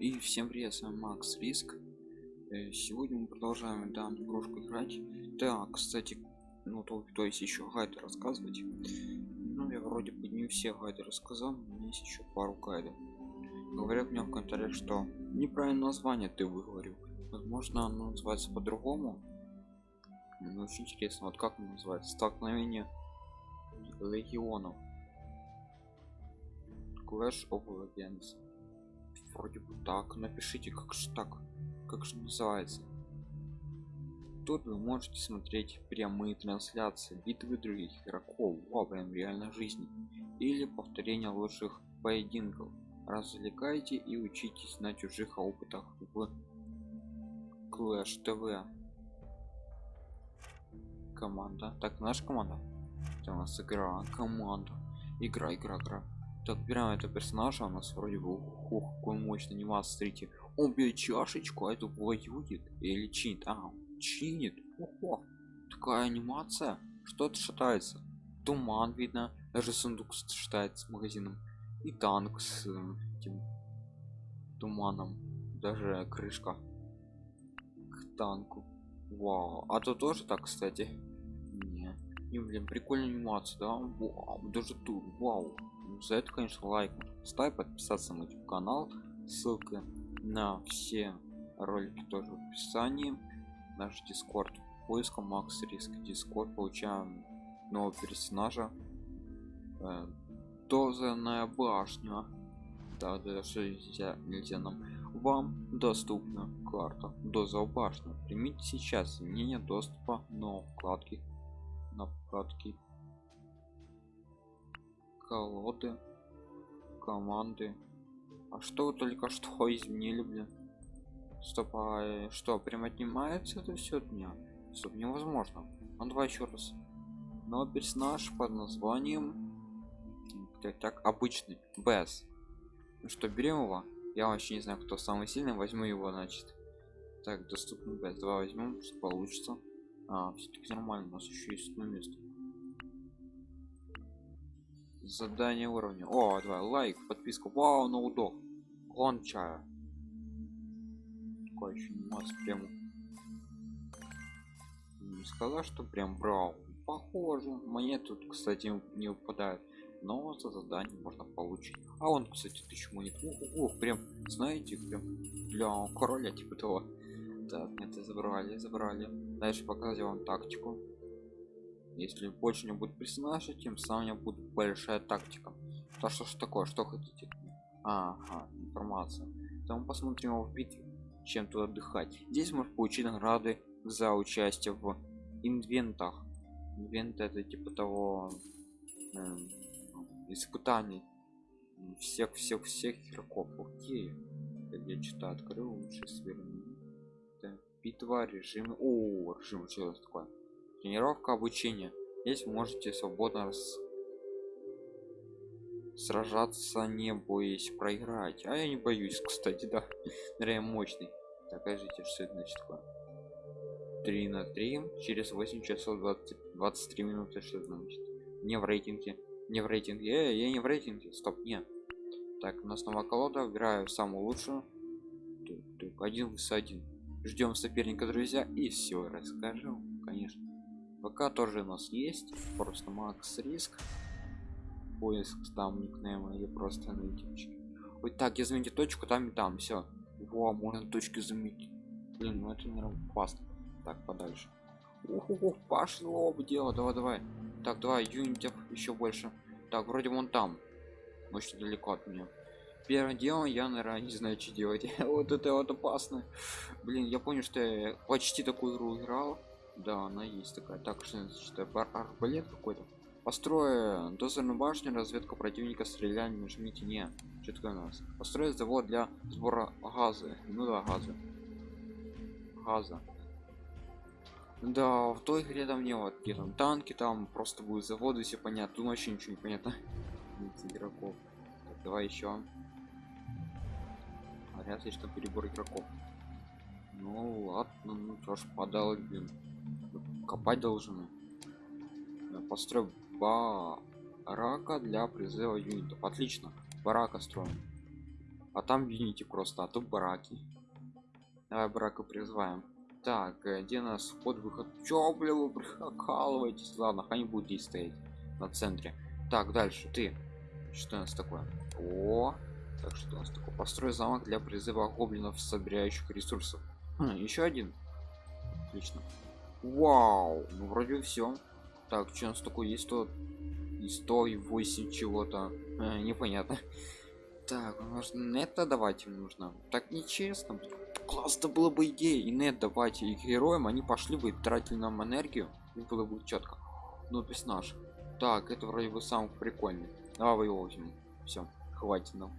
И всем привет, с вами Макс Риск. Э, Сегодня мы продолжаем данную игрушку играть. Так, кстати, ну то, то есть еще гайды рассказывать. Ну, я вроде бы не все гайды рассказал, но у меня есть еще пару гайдов. Говорят мне в комментариях, что неправильное название ты выговорил. Возможно, оно называется по-другому. Ну, очень интересно, вот как оно называется? Столкновение легионов. Clash of Legends вроде бы так. Напишите как же так как же называется. Тут вы можете смотреть прямые трансляции битвы других игроков во время реальной жизни или повторение лучших поединков. Развлекайте и учитесь на чужих опытах в Clash TV команда. Так наша команда? Это у нас игра команда. Игра игра игра так берем этого персонажа у нас вроде бы ух какой мощный анимация смотрите. Он бьет чашечку а это воюет или чинит? А чинит? Ого. такая анимация. Что-то шатается. Туман видно даже сундук шатается с магазином. И танк с э, этим туманом. Даже крышка к танку. Вау а то тоже так кстати не блин прикольная анимация да вау, даже тут вау. За это конечно лайк. Ставь подписаться на YouTube канал. Ссылка на все ролики тоже в описании. Наш дискорд поиском макс риск дискорд получаем нового персонажа. Э, дозерная башня. Да, да что нельзя, нельзя нам. Вам доступна карта доза башня. Примите сейчас. Изменение доступа но вкладки на вкладки колоды. Команды. А что вы только что изменили блин? Стоп а что прям отнимается это все меня? Стоп невозможно. Ну давай еще раз. Но персонаж под названием так, так обычный без ну что берем его? Я вообще не знаю кто самый сильный. Возьму его значит. Так доступный без два возьмем что получится а все-таки нормально у нас еще есть одно место. Задание уровня. О давай лайк подписка. Вау на удох. Гончая такой еще масс прям. Не сказал что прям брал похоже мне тут кстати не выпадает. Но за задание можно получить. А он кстати тысячу монет ох, прям знаете прям для короля типа того так это забрали забрали. Дальше показываю вам тактику. Если больше не будет персонажа тем самым будет большая тактика. То что ж такое что хотите? Ага информация. Там посмотрим его в битве чем тут отдыхать. Здесь можно получить награды за участие в инвентах. Инвент это типа того э, испытаний. Всех всех всех игроков. Окей. Я читаю открыл лучше сверну битва режим. О режим что такое тренировка обучения здесь можете свободно раз... сражаться не боясь проиграть. А я не боюсь кстати да. Реально мощный. Так скажите что это значит такое? 3 на 3 через 8 часов 20 23 минуты. Что это значит? Не в рейтинге. Не в рейтинге. Э, я не в рейтинге. Стоп нет. Так у нас новая колода. Играю самую лучшую. Один с один ждем соперника друзья и все расскажу конечно. Пока тоже у нас есть просто макс риск. Поиск там никнейма или просто на ютубчике ой так я заметьте точку там и там все во можно точки заметить блин ну это не опасно. Так подальше. Ух, пошло бы дело. Давай давай. Так давай юнитов еще больше. Так вроде вон там. Очень далеко от меня первым делом я наверное не знаю что делать. Вот это вот опасно. Блин я понял что я почти такую игру играл. Да она есть такая. Так что это арбалет какой-то? Построя дозорную башню разведка противника стреляния нажмите не что такое у нас? Построить завод для сбора газа. Ну да газа. Газа. Да в той игре там не вот где там танки там просто будет заводы все понятно тут вообще ничего не понятно. Игроков. Так, давай еще говорят что перебор игроков. Ну ладно ну что ж подал блин. Копать должны построй барака для призыва юнитов. Отлично барака строим. А там видите просто а тут бараки. Давай брака призываем. Так э, где нас вход выход? Чё бля вы прикалываетесь ладно они будут здесь стоять на центре. Так дальше ты. Что у нас такое? О так что у нас такое построй замок для призыва гоблинов собирающих ресурсов. Хм, еще один. Отлично. Вау! Ну вроде все так что у нас такое есть? То и 108 чего-то. Э, непонятно. Так нужно это давать им нужно? Так нечестно классно было бы идея. И нет давайте. Их героям они пошли бы и тратили нам энергию. И было бы четко ну то есть наш. Так это вроде бы самый прикольный. Давай его возьмем. Все хватит нам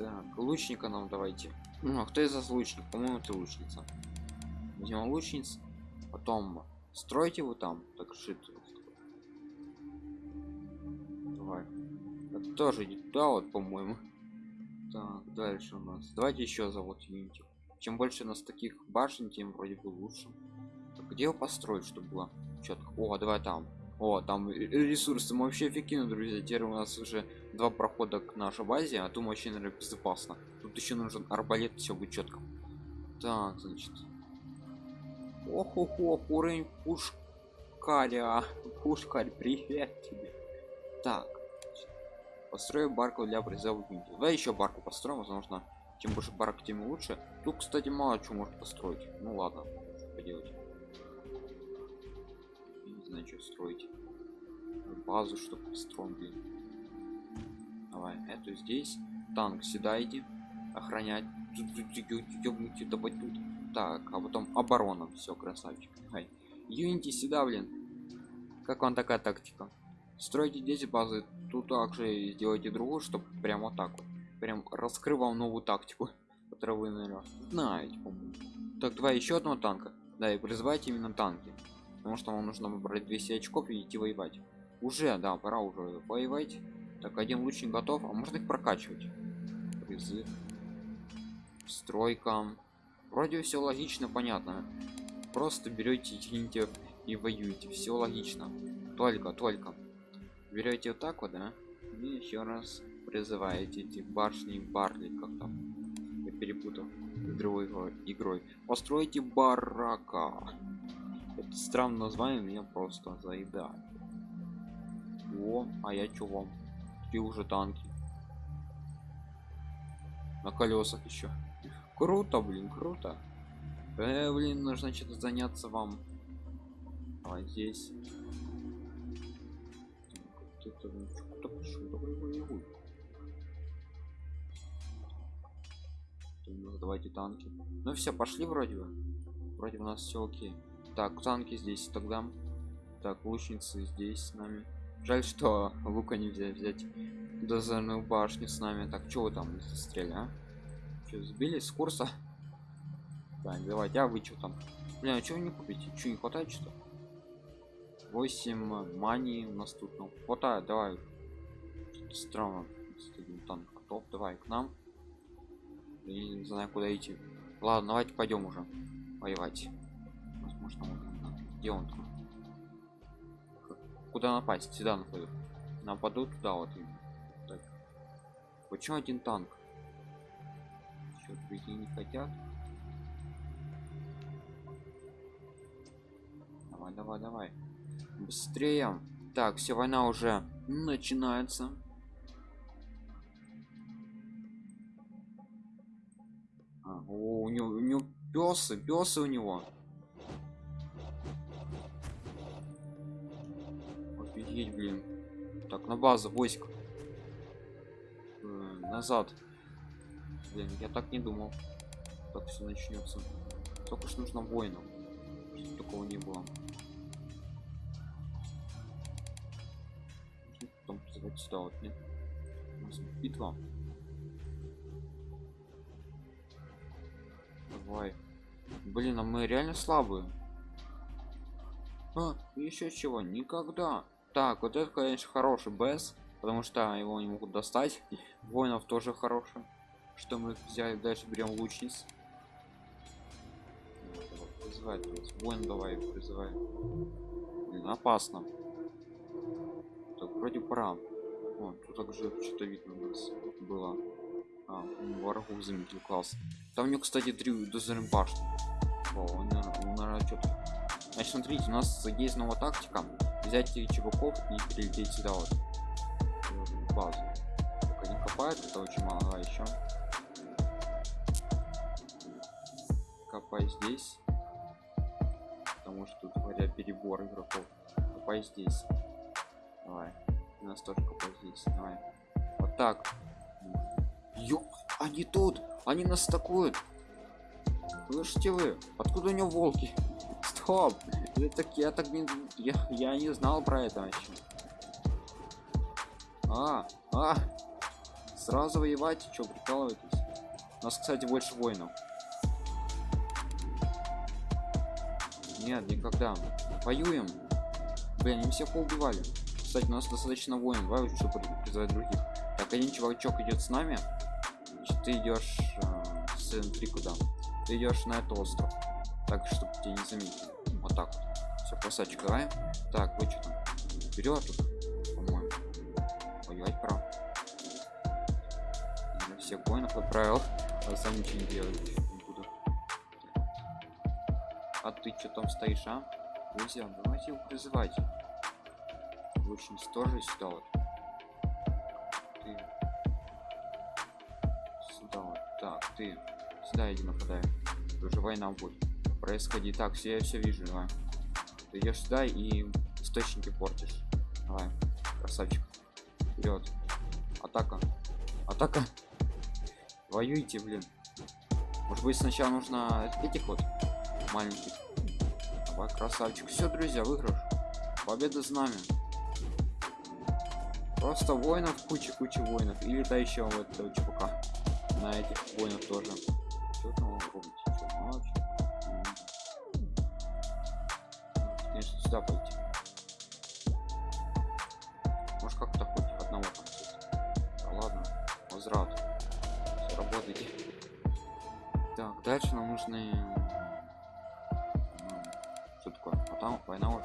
так лучника нам давайте. Ну а кто из вас лучник? По моему ты лучница. Возьмем лучниц потом стройте его там так шит давай. Это тоже не туда вот по моему так дальше у нас. Давайте еще завод юнити чем больше у нас таких башен тем вроде бы лучше. Так, где его построить чтобы было четко о давай там о там ресурсы мы вообще эффективно друзья теперь у нас уже два прохода к нашей базе а то очень наверное, безопасно. Тут еще нужен арбалет все будет четко так значит. Ох ох ох уровень пушкаря. Пушкарь привет тебе. Так построю барку для призыва давай еще барку построим возможно чем больше барок тем лучше. Тут кстати мало чего может построить. Ну ладно поделать что строить базу чтобы построим блин давай эту здесь танк седайте охранять. Давай тут. Так а потом оборона все красавчик. Юнити сюда блин. Как вам такая тактика? Стройте здесь базы тут также сделайте другую чтобы прямо вот так вот. Прям раскрывал новую тактику которую вы наверное знаете так давай еще одного танка. Да и призывайте именно танки потому что вам нужно выбрать 200 очков и идти воевать. Уже да пора уже воевать. Так один лучник готов а можно их прокачивать? Призыв стройка. Вроде все логично понятно. Просто берете тяните и воюете. Все логично. Только только. Берете вот так вот да? И еще раз призываете эти башни барли как там? Я перепутал. С другой игрой. Постройте барака это странное название меня просто заедает. О а я чё вам? Ты уже танки. На колесах еще круто блин круто. Э, блин нужно что-то заняться вам. А здесь. Кто пошел давай воевай давайте танки ну все пошли вроде бы. Вроде у нас все окей так танки здесь тогда. Так лучницы здесь с нами. Жаль что лука нельзя взять. Дозорную башню с нами. Так вы там застряли а? что сбились с курса? Так давайте а вы что там? Бля, а вы не купите? Что не хватает что 8 мани у нас тут ну хватает давай. Странно. Танк готов давай к нам. Я не знаю куда идти. Ладно давайте пойдем уже воевать возможно он где он там? Куда напасть? Сюда нападут нападут туда вот так. почему один танк? Черт, прийти не хотят. Давай давай давай. Быстрее. Так все война уже начинается. О, у него, у него песы, песы у него. Офигеть, блин. Так, на базу, войск. Э, назад. Блин, я так не думал. Так все начнется. Только что нужно воинам. Чтобы такого не было. Потом призывать сюда вот, нет? У нас битва. Давай. Блин, а мы реально слабые. А, еще чего? Никогда. Так, вот это, конечно, хороший БС, потому что его не могут достать. Воинов тоже хороший. Что мы взяли? Дальше берем лучниц. Призывай, воин давай призывай. Блин, опасно. Так, вроде пора. О, тут также что-то видно у нас было. А, врагу заметил класс. Там у него, кстати, три дозорные башни. О, он, наверное, наверное, что-то. Значит, смотрите, у нас есть новая тактика. Взять чуваков и перелететь сюда вот. В базу. Только не копает, это очень мало, а еще. Копай здесь. Потому что тут говорят перебор игроков. Копай здесь. Давай. У нас тоже копай здесь. Давай. Вот так. Ё, они тут! Они нас атакуют! Слышите вы? Откуда у него волки? Стоп! Я так, я так не... Я, я не знал про это еще. А, а! Сразу воевать, что прикалываетесь? У нас, кстати, больше воинов. Нет, никогда. Воюем. Блин, они всех поубивали. Кстати, у нас достаточно воин, давай чтобы призвать других. Так, один чувачок идет с нами. Значит, ты идешь э, с Н3 куда? Ты идешь на этот остров. Так, чтобы тебя не заметили. Так вот. Все, красавчик, давай. Так, вы что там? Вперед тут, по-моему. Воевать прав. Я всех воинов отправил. А сам ничего не делать не буду. А ты что там стоишь, а? Друзья, давайте его призывать. Очень тоже сюда вот. Ты. Сюда вот. Так, ты. Сюда иди нападай. Уже война будет. Происходи. Так, все я все вижу, давай. Ты идешь сюда и источники портишь. Давай, красавчик. Вперед. Атака. Атака. Воюйте, блин. Может быть сначала нужно этих вот маленьких. Давай, красавчик. Все, друзья, выигрыш. Победа знамя. Просто воинов куча куча воинов. И летающего вот этого чувака. На этих воинов тоже. Сюда пойти. Может как-то хоть одного там Да ладно, возврат. Все, работайте. Так, дальше нам нужны... Ну, Что такое? А там война уже.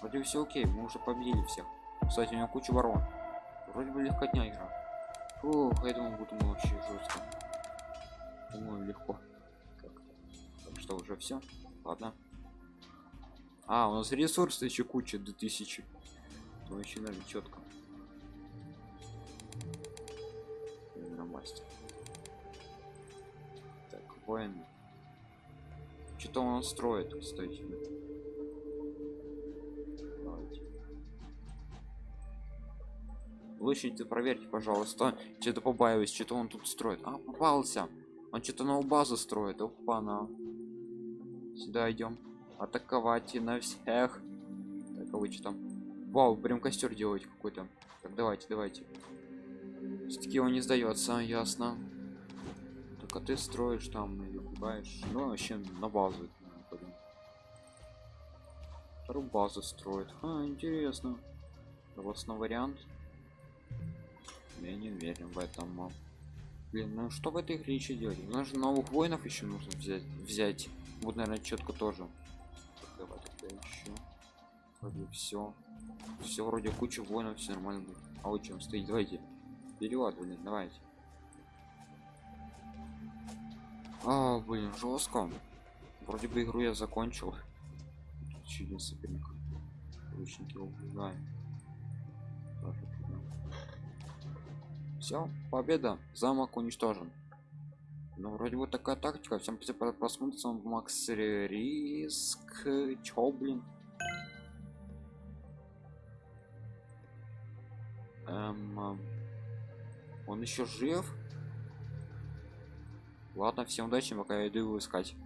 Вроде все окей, мы уже победили всех. Кстати, у него куча ворон. Вроде бы легкотня игра. Фух, я думал, буду вообще жестко. Думаю, легко. Так что уже все. Ладно. А, у нас ресурсы еще куча 2000. То еще надо четко. Мастер. Так, воин. Что-то он строит, кстати. Давайте. Лучше проверьте, пожалуйста. Что-то побаиваюсь, что-то он тут строит. А, попался. Он что-то новую базу строит. Опа, на. Сюда идем. Атаковать и на всех. Так, а вы что там? Вау, прям костер делать какой-то. Так, давайте, давайте. Все-таки он не сдается, ясно. Только ты строишь там или пугаешь. Ну, вообще на базу. Вторую базу строит. А, интересно. Согласно вариант. Я не уверен в этом. Блин, ну что в этой игре еще делать? Же новых воинов еще нужно взять. взять. Вот, наверное, четко тоже. Вроде все. Все вроде куча воинов, все нормально будет. А вы чем стоите? Давайте. Вперед, блин, давайте. А, блин, жестко. Вроде бы игру я закончил. Один соперник. Лучники убиваем. Все, победа. Замок уничтожен. Ну, вроде вот такая тактика. Всем спасибо просмотр. С вами Макс Риск. Чё, блин? Эм, он еще жив? Ладно, всем удачи, пока я иду его искать.